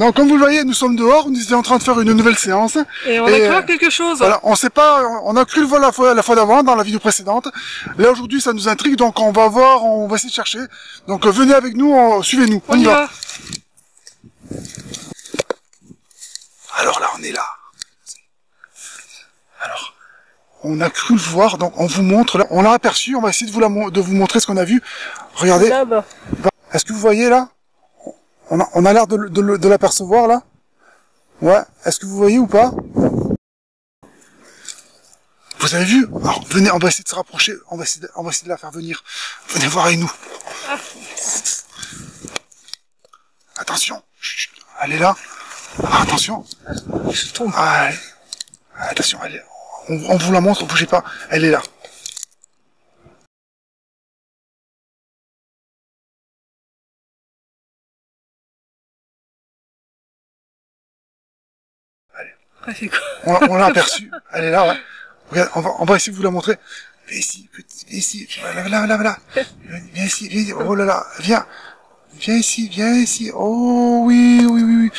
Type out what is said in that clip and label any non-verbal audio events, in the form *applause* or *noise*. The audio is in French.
Donc comme vous le voyez, nous sommes dehors, nous étions en train de faire une nouvelle séance. Et on a Et, cru euh, quelque chose. Voilà, on sait pas, on a cru le voir la fois, la fois d'avant, dans la vidéo précédente. Là aujourd'hui, ça nous intrigue, donc on va voir, on va essayer de chercher. Donc euh, venez avec nous, suivez-nous. On y va. Alors là, on est là. Alors, on a cru le voir, donc on vous montre. Là, on l'a aperçu. On va essayer de vous la, de vous montrer ce qu'on a vu. Regardez. Là-bas. Est-ce que vous voyez là? On a, on a l'air de, de, de l'apercevoir là? Ouais. Est-ce que vous voyez ou pas? Vous avez vu? Alors venez, on va essayer de se rapprocher. On va essayer de, on va essayer de la faire venir. Venez voir avec nous. Attention. Chut. Elle est là. Ah, attention. Ah, elle- Attention, elle est... on, on vous la montre, bougez pas. Elle est là. Ah, c'est quoi On, on l'a aperçue. *laughs* Elle est là, ouais. Regarde, on va, on va essayer de vous la montrer. Viens ici, petit, viens ici. Voilà, voilà, voilà, voilà. Viens, viens ici, viens ici. Oh là là, viens. Viens ici, viens ici. Oh oui, oui, oui, oui.